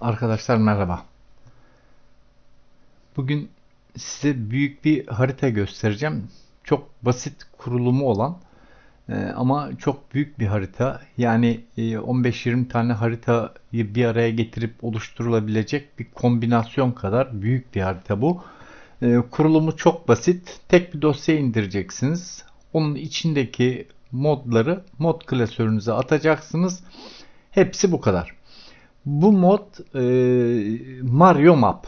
Arkadaşlar merhaba. Bugün size büyük bir harita göstereceğim. Çok basit kurulumu olan e, ama çok büyük bir harita. Yani e, 15-20 tane haritayı bir araya getirip oluşturulabilecek bir kombinasyon kadar büyük bir harita bu. E, kurulumu çok basit. Tek bir dosya indireceksiniz. Onun içindeki modları mod klasörünüze atacaksınız. Hepsi bu kadar. Bu mod e, Mario Map.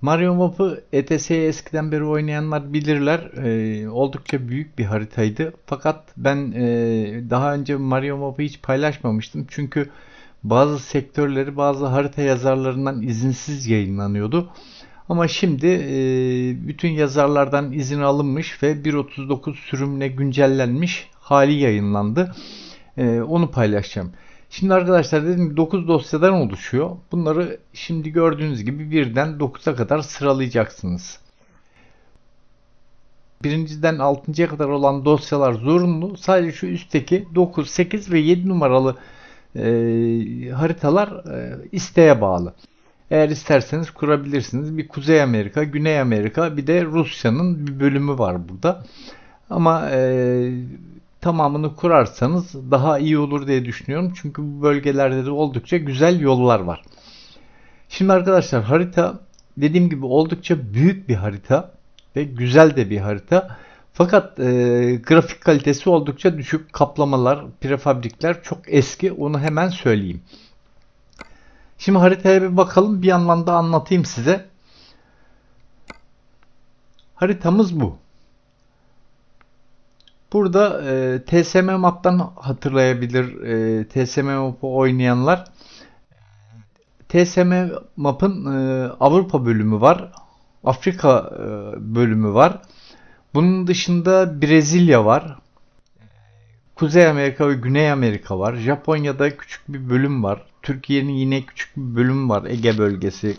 Mario Map'ı ETS'yi eskiden beri oynayanlar bilirler. E, oldukça büyük bir haritaydı. Fakat ben e, daha önce Mario Map'ı hiç paylaşmamıştım. Çünkü bazı sektörleri bazı harita yazarlarından izinsiz yayınlanıyordu. Ama şimdi e, bütün yazarlardan izin alınmış ve 1.39 sürümüne güncellenmiş hali yayınlandı. E, onu paylaşacağım. Şimdi arkadaşlar dedim ki 9 dosyadan oluşuyor. Bunları şimdi gördüğünüz gibi birden 9'a kadar sıralayacaksınız. Birinciden 6.ya kadar olan dosyalar zorunlu. Sadece şu üstteki 9, 8 ve 7 numaralı e, haritalar e, isteğe bağlı. Eğer isterseniz kurabilirsiniz. Bir Kuzey Amerika, Güney Amerika, bir de Rusya'nın bir bölümü var burada. Ama e, tamamını kurarsanız daha iyi olur diye düşünüyorum. Çünkü bu bölgelerde de oldukça güzel yollar var. Şimdi arkadaşlar harita dediğim gibi oldukça büyük bir harita ve güzel de bir harita. Fakat e, grafik kalitesi oldukça düşük. Kaplamalar, prefabrikler çok eski. Onu hemen söyleyeyim. Şimdi haritaya bir bakalım. Bir yandan da anlatayım size. Haritamız bu. Burada e, TSM Map'tan hatırlayabilir e, TSM Map'ı oynayanlar. TSM Map'ın e, Avrupa bölümü var. Afrika e, bölümü var. Bunun dışında Brezilya var. Kuzey Amerika ve Güney Amerika var. Japonya'da küçük bir bölüm var. Türkiye'nin yine küçük bir bölüm var. Ege bölgesi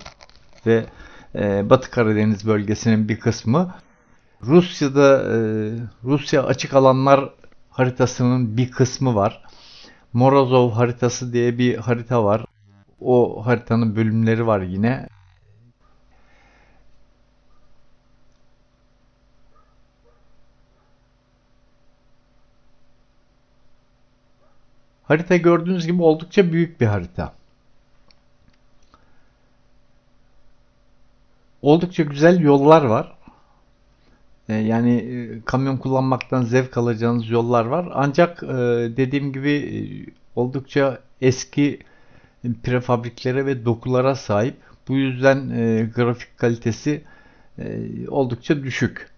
ve e, Batı Karadeniz bölgesinin bir kısmı. Rusya'da e, Rusya açık alanlar haritasının bir kısmı var. Morozov haritası diye bir harita var. O haritanın bölümleri var yine. Harita gördüğünüz gibi oldukça büyük bir harita. Oldukça güzel yollar var. E, yani e, kamyon kullanmaktan zevk alacağınız yollar var. Ancak e, dediğim gibi oldukça eski prefabriklere ve dokulara sahip. Bu yüzden grafik kalitesi oldukça düşük.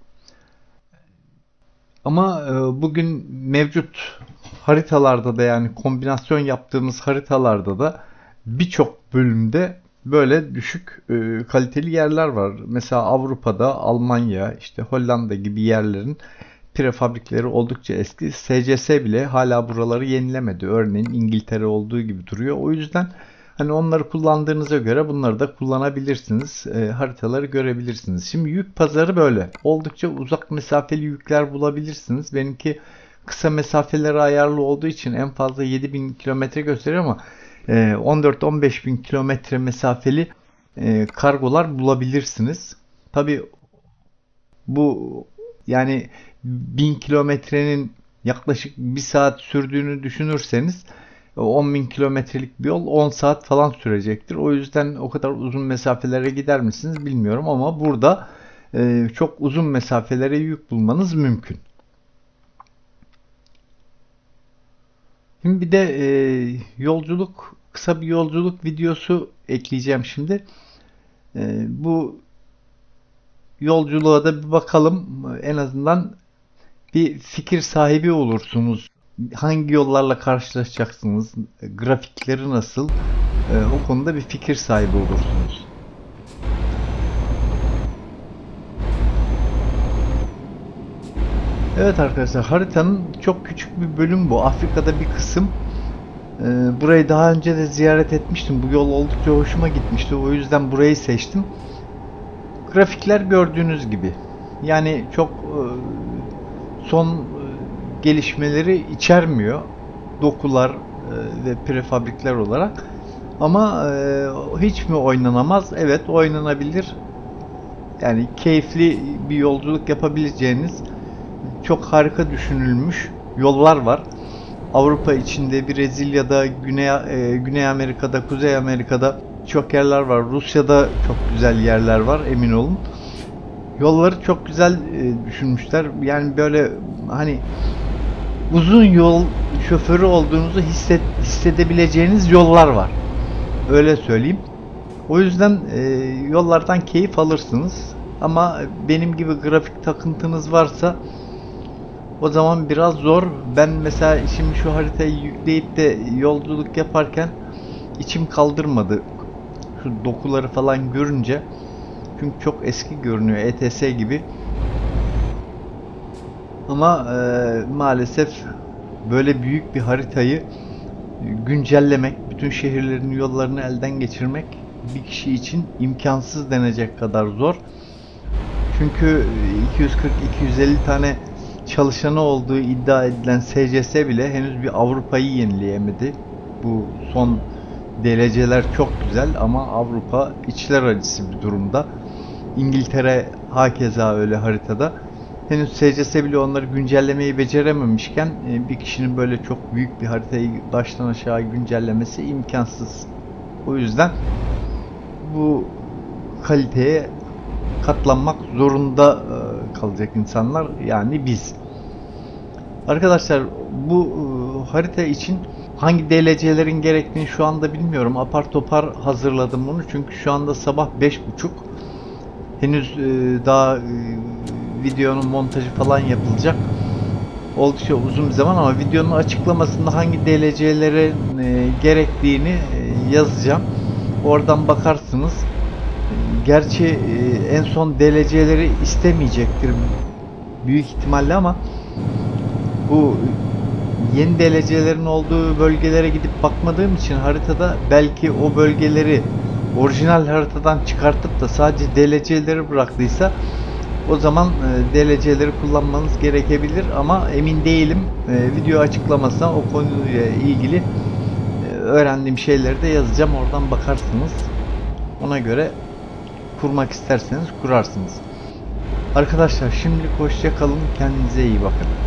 Ama bugün mevcut haritalarda da yani kombinasyon yaptığımız haritalarda da birçok bölümde böyle düşük e, kaliteli yerler var. Mesela Avrupa'da Almanya, işte Hollanda gibi yerlerin prefabrikleri oldukça eski. SCS bile hala buraları yenilemedi. Örneğin İngiltere olduğu gibi duruyor. O yüzden hani onları kullandığınıza göre bunları da kullanabilirsiniz. E, haritaları görebilirsiniz. Şimdi yük pazarı böyle. Oldukça uzak mesafeli yükler bulabilirsiniz. Benimki kısa mesafeleri ayarlı olduğu için en fazla 7000 kilometre gösteriyor ama 14-15 ee, bin kilometre mesafeli e, kargolar bulabilirsiniz. Tabi bu yani 1000 kilometrenin yaklaşık 1 saat sürdüğünü düşünürseniz 10 bin kilometrelik bir yol 10 saat falan sürecektir. O yüzden o kadar uzun mesafelere gider misiniz bilmiyorum ama burada e, çok uzun mesafelere yük bulmanız mümkün. Şimdi bir de e, yolculuk, kısa bir yolculuk videosu ekleyeceğim şimdi. E, bu yolculuğa da bir bakalım. En azından bir fikir sahibi olursunuz. Hangi yollarla karşılaşacaksınız? Grafikleri nasıl? E, o konuda bir fikir sahibi olursunuz. Evet arkadaşlar haritanın çok küçük bir bölüm bu. Afrika'da bir kısım. Ee, burayı daha önce de ziyaret etmiştim. Bu yol oldukça hoşuma gitmişti. O yüzden burayı seçtim. Grafikler gördüğünüz gibi. Yani çok e, son e, gelişmeleri içermiyor. Dokular e, ve prefabrikler olarak. Ama hiç mi oynanamaz? Evet oynanabilir. Yani keyifli bir yolculuk yapabileceğiniz çok harika düşünülmüş yollar var. Avrupa içinde, Brezilya'da, Güney, e, Güney Amerika'da, Kuzey Amerika'da çok yerler var. Rusya'da çok güzel yerler var emin olun. Yolları çok güzel e, düşünmüşler. Yani böyle hani uzun yol şoförü olduğunuzu hisset, hissedebileceğiniz yollar var. Öyle söyleyeyim. O yüzden e, yollardan keyif alırsınız. Ama benim gibi grafik takıntınız varsa o zaman biraz zor. Ben mesela şimdi şu haritayı yükleyip de yolculuk yaparken içim kaldırmadı. Şu dokuları falan görünce. Çünkü çok eski görünüyor. ETS gibi. Ama e, maalesef böyle büyük bir haritayı güncellemek, bütün şehirlerin yollarını elden geçirmek bir kişi için imkansız denecek kadar zor. Çünkü 240-250 tane çalışanı olduğu iddia edilen SCS bile henüz bir Avrupa'yı yenileyemedi. Bu son DLC'ler çok güzel ama Avrupa içler acısı bir durumda. İngiltere hakeza öyle haritada. Henüz SCS bile onları güncellemeyi becerememişken e, bir kişinin böyle çok büyük bir haritayı baştan aşağı güncellemesi imkansız. O yüzden bu kaliteye katlanmak zorunda e, kalacak insanlar yani biz. Arkadaşlar bu e, harita için hangi DLC'lerin gerektiğini şu anda bilmiyorum. Apar topar hazırladım bunu çünkü şu anda sabah 5.30. Henüz e, daha videonun montajı falan yapılacak. Oldukça uzun bir zaman ama videonun açıklamasında hangi DLC'lere gerektiğini yazacağım. Oradan bakarsınız. Gerçi e, en son DLC'leri istemeyecektir büyük ihtimalle ama bu yeni DLC'lerin olduğu bölgelere gidip bakmadığım için haritada belki o bölgeleri orijinal haritadan çıkartıp da sadece DLC'leri bıraktıysa o zaman e, DLC'leri kullanmanız gerekebilir ama emin değilim. E, video açıklamasına o konuyla ilgili öğrendiğim şeyleri de yazacağım. Oradan bakarsınız. Ona göre kurmak isterseniz kurarsınız. Arkadaşlar şimdilik hoşça kalın. Kendinize iyi bakın.